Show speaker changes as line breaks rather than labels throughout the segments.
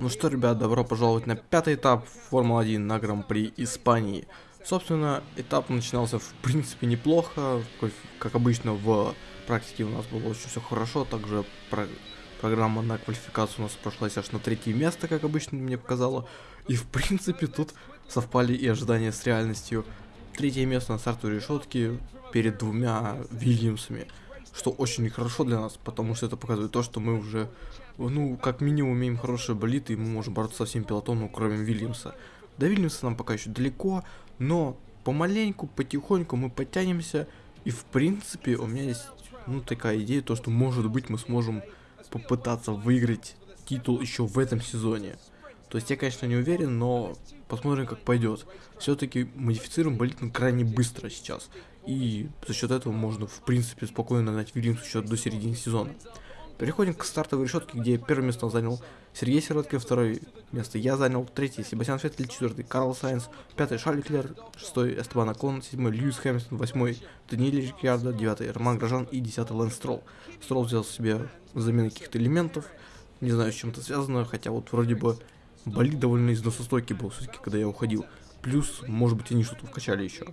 Ну что, ребят, добро пожаловать на пятый этап Формулы-1 на Гран-при Испании. Собственно, этап начинался в принципе неплохо, как обычно в практике у нас было очень все хорошо, также про программа на квалификацию у нас прошлась аж на третье место, как обычно мне показало, и в принципе тут совпали и ожидания с реальностью. Третье место на стартовой решетке перед двумя Вильямсами, что очень хорошо для нас, потому что это показывает то, что мы уже ну, как минимум, имеем хорошие болиты, и мы можем бороться со всем пилотоном, кроме Вильямса. До Вильямса нам пока еще далеко, но помаленьку, потихоньку мы подтянемся, и в принципе у меня есть, ну, такая идея, то, что может быть мы сможем попытаться выиграть титул еще в этом сезоне. То есть я, конечно, не уверен, но посмотрим, как пойдет. Все-таки модифицируем болит крайне быстро сейчас. И за счет этого можно, в принципе, спокойно нагнать Вильямс еще до середины сезона. Переходим к стартовой решетке, где первое место занял Сергей Сироткин, второе место я занял, третий Себастьян Феттель, четвертый Карлос Сайнс, пятый Шарль Леклер, шестой Эстебан Окон, седьмой Льюис Хэмилтон, восьмой Даниэль Рикьярдо, девятый Роман Грожан и десятый Лэнс Стролл. Стролл взял себе замену каких-то элементов, не знаю, с чем это связано, хотя вот вроде бы болид довольно износостойкий был все-таки, когда я уходил. Плюс, может быть, они что-то вкачали еще.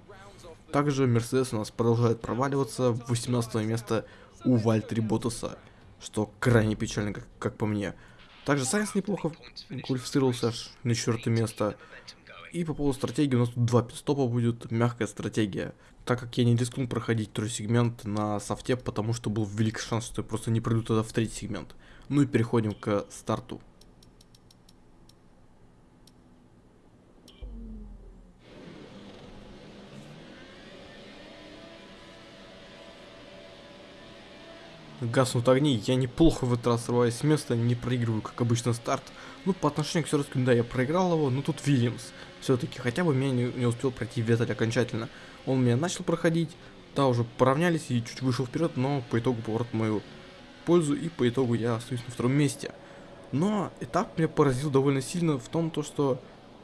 Также Мерседес у нас продолжает проваливаться, 18 место у Вальтери Ботаса что крайне печально, как, как по мне. Также Сайенс неплохо квалифицировался аж на четвертое место. И по поводу стратегии у нас тут два пистопа будет, мягкая стратегия. Так как я не рискнул проходить второй сегмент на софте, потому что был велик шанс, что я просто не пройду тогда в третий сегмент. Ну и переходим к старту. Гаснут огни, я неплохо в этот раз срываюсь с места, не проигрываю, как обычно, старт. Ну, по отношению к Сёрскому, да, я проиграл его, но тут Вильямс. Все-таки, хотя бы меня не, не успел пройти Ветель окончательно. Он меня начал проходить, да, уже поравнялись и чуть вышел вперед, но по итогу поворот мою пользу, и по итогу я остаюсь на втором месте. Но этап меня поразил довольно сильно в том, то, что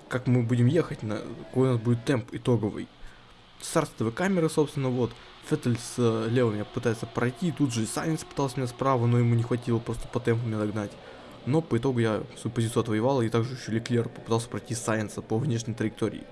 как мы будем ехать, на, какой у нас будет темп итоговый. Стартовые камеры, собственно, вот, Феттель с э, меня пытается пройти, тут же Сайнс пытался меня справа, но ему не хватило просто по темпу меня догнать. Но по итогу я свою позицию отвоевал, и также еще Леклер попытался пройти Сайенса по внешней траектории.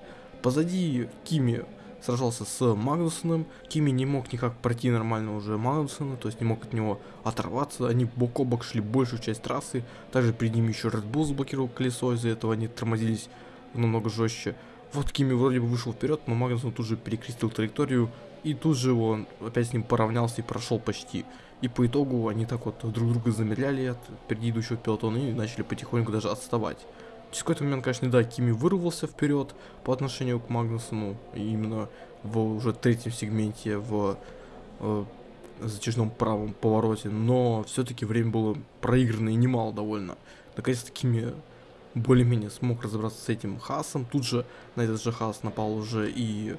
Позади Кими сражался с Магнусоном, Кими не мог никак пройти нормально уже Магнусона, то есть не мог от него оторваться, они бок о бок шли большую часть трассы, также перед ними еще Red Bull заблокировал колесо, из-за этого они тормозились намного жестче. Вот Кими вроде бы вышел вперед, но Магнусон тут же перекрестил траекторию, и тут же он опять с ним поравнялся и прошел почти. И по итогу они так вот друг друга замедляли от впереди пилотона и начали потихоньку даже отставать. Через какой-то момент, конечно, да, Кими вырвался вперед по отношению к Магнусону, именно в уже третьем сегменте в э, затяжном правом повороте, но все-таки время было проиграно и немало довольно. Наконец-то Кими более-менее смог разобраться с этим Хасом, тут же на этот же Хас напал уже и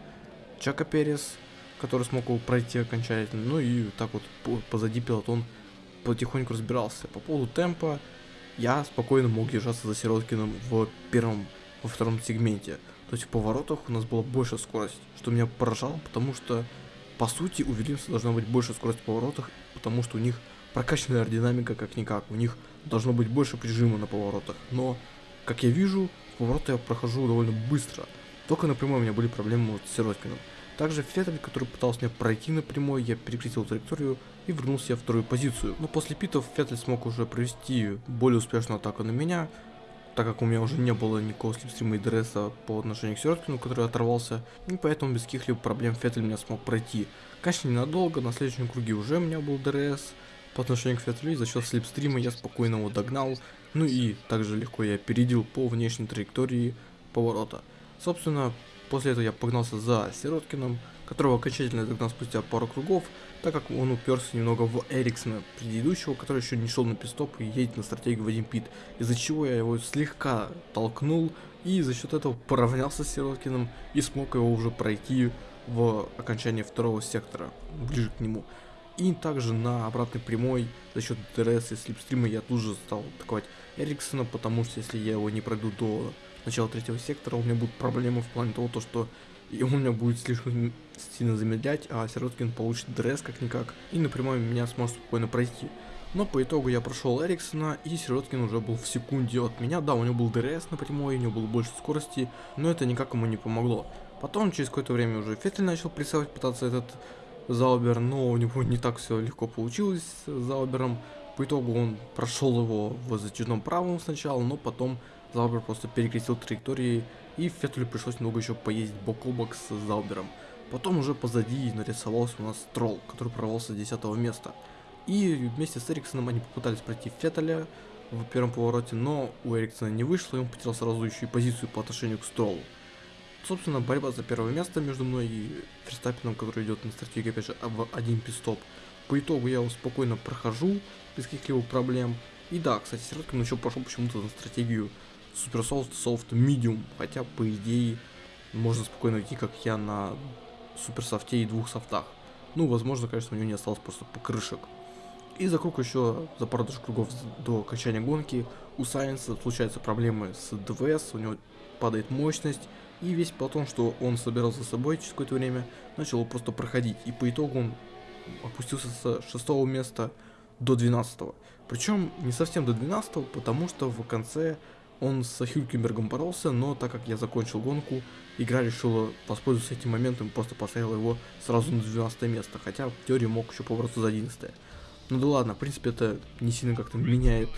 Чака Перес, который смог его пройти окончательно. Ну и так вот позади пилотон потихоньку разбирался. По поводу темпа я спокойно мог держаться за Сироткиным в первом, во втором сегменте. То есть в поворотах у нас была больше скорость, что меня поражало, потому что по сути у Вильямса должна быть больше скорость в поворотах, потому что у них прокачанная аэродинамика как-никак, у них должно быть больше прижима на поворотах. Но, как я вижу, повороты я прохожу довольно быстро. Только напрямую у меня были проблемы вот с Сироткиным. Также Феттель, который пытался меня пройти напрямую, я перекрестил траекторию и вернулся в вторую позицию. Но после питов Феттель смог уже провести более успешную атаку на меня, так как у меня уже не было никакого слепстрима и ДРСа по отношению к Сироткину, который оторвался, и поэтому без каких-либо проблем Феттель меня смог пройти. Конечно, ненадолго, на следующем круге уже у меня был ДРС по отношению к Феттелю, и за счет slipstream а я спокойно его догнал, ну и также легко я опередил по внешней траектории поворота. Собственно, После этого я погнался за Сироткиным, которого окончательно догнал спустя пару кругов, так как он уперся немного в Эриксона предыдущего, который еще не шел на пит-стоп и едет на стратегию в один пит, из-за чего я его слегка толкнул и за счет этого поравнялся с Сироткиным и смог его уже пройти в окончании второго сектора, ближе к нему. И также на обратной прямой за счет ДРС и slipstream а я тут же стал атаковать Эриксона, потому что если я его не пройду до начала третьего сектора, у меня будут проблемы в плане того, то, что и он меня будет слишком сильно замедлять, а Сироткин получит ДРС как-никак, и напрямую меня сможет спокойно пройти. Но по итогу я прошел Эриксона, и Сироткин уже был в секунде от меня. Да, у него был ДРС на прямой, у него было больше скорости, но это никак ему не помогло. Потом, через какое-то время уже Феттель начал прессовать, пытаться этот Заубер, но у него не так все легко получилось с Заубером. По итогу он прошел его в затяжном правом сначала, но потом Заубер просто перекрестил траектории, и Феттелю пришлось много еще поездить бок о бок с Заубером. Потом уже позади нарисовался у нас Тролл, который прорвался с 10 места. И вместе с Эриксоном они попытались пройти Феттеля в первом повороте, но у Эриксона не вышло, и он потерял сразу еще и позицию по отношению к Строллу. Собственно, борьба за первое место между мной и Ферстаппином, который идет на стратегии, опять же, в один пистоп. По итогу я его спокойно прохожу, без каких-либо проблем. И да, кстати, Сироткин еще пошел почему-то на стратегию Super Soft Soft Medium, хотя, по идее, можно спокойно идти, как я, на Супер Софте и двух софтах. Ну, возможно, конечно, у него не осталось просто покрышек. И за круг еще, за пару даже кругов до окончания гонки, у Сайенса случаются проблемы с ДВС, у него падает мощность, и весь потом, что он собирал за собой через какое-то время, начал его просто проходить. И по итогу он опустился с 6 места до 12. Причем не совсем до 12, потому что в конце он с Хюлькенбергом боролся, но так как я закончил гонку, игра решила воспользоваться этим моментом и просто поставила его сразу на 12 место, хотя в теории мог еще побороться за 11. Ну да ладно, в принципе это не сильно как-то меняет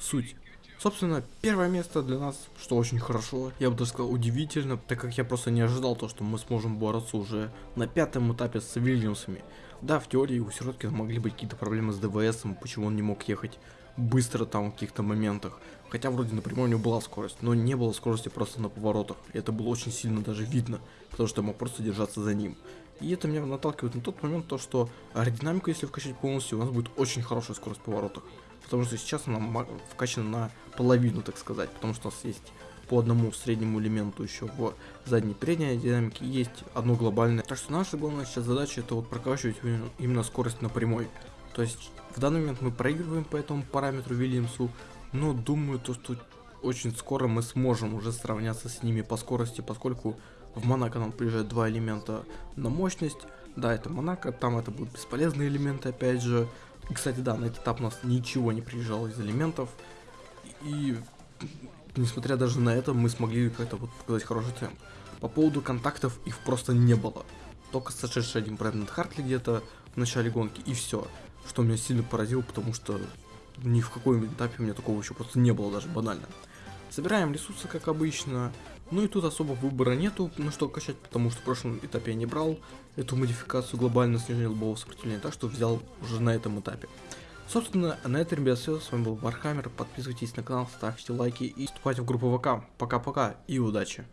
суть. Собственно, первое место для нас, что очень хорошо, я бы даже сказал удивительно, так как я просто не ожидал то, что мы сможем бороться уже на пятом этапе с Вильямсами. Да, в теории у Сироткина могли быть какие-то проблемы с ДВС, почему он не мог ехать быстро там в каких-то моментах. Хотя вроде напрямую у него была скорость, но не было скорости просто на поворотах. И это было очень сильно даже видно, потому что я мог просто держаться за ним. И это меня наталкивает на тот момент, то что аэродинамику, если вкачать полностью, у нас будет очень хорошая скорость поворотах. Потому что сейчас она вкачана на половину, так сказать. Потому что у нас есть по одному среднему элементу еще в задней передней динамике есть одно глобальное. Так что наша главная сейчас задача это вот прокачивать именно скорость на прямой. То есть в данный момент мы проигрываем по этому параметру Вильямсу, но думаю то, что очень скоро мы сможем уже сравняться с ними по скорости, поскольку в Монако нам приезжают два элемента на мощность. Да, это Монако, там это будут бесполезные элементы, опять же. И, кстати, да, на этот этап у нас ничего не приезжало из элементов. И, несмотря даже на это, мы смогли как-то вот показать хороший темп. По поводу контактов их просто не было. Только сошедший один Брэндон Хартли где-то в начале гонки, и все. Что меня сильно поразило, потому что ни в каком этапе у меня такого еще просто не было даже банально. Собираем ресурсы, как обычно. Ну и тут особо выбора нету, на что качать, потому что в прошлом этапе я не брал эту модификацию глобально снижения лобового сопротивления, так что взял уже на этом этапе. Собственно, на этом, ребят, все. С вами был Вархаммер. Подписывайтесь на канал, ставьте лайки и вступайте в группу ВК. Пока-пока и удачи!